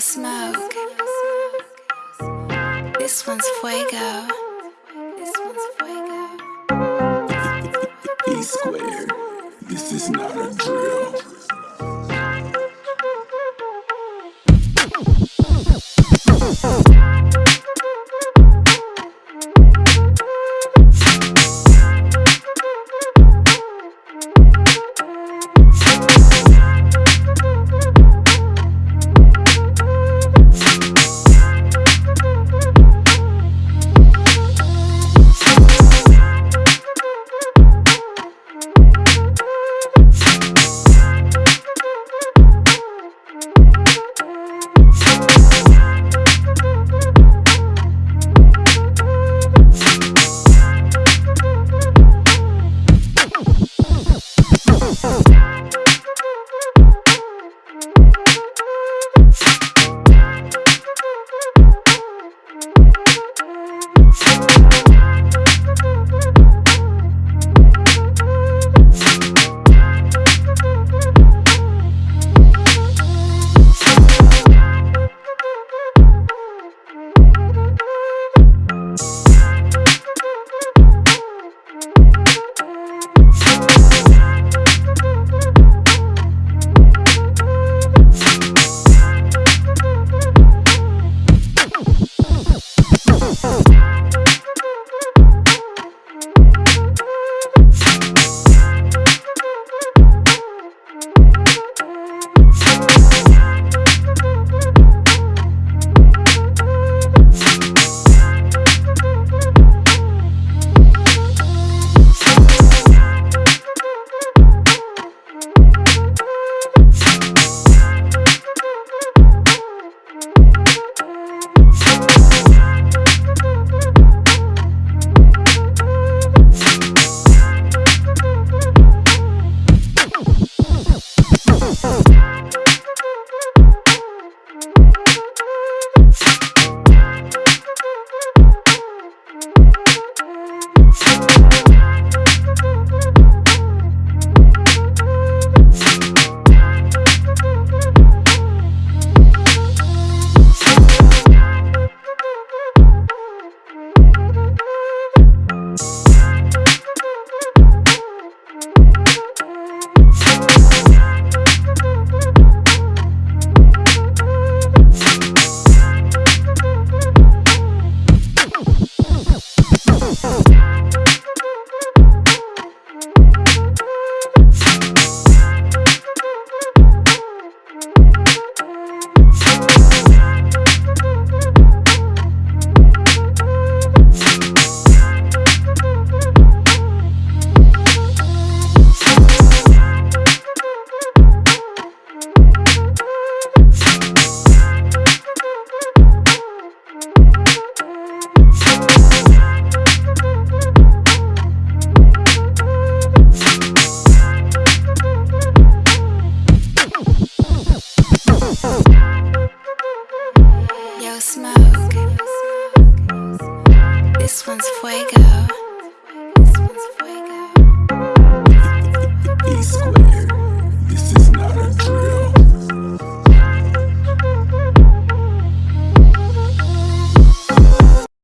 Smoke. This one's fuego. This one's fuego. E squared. This is not a drill. One's fuego.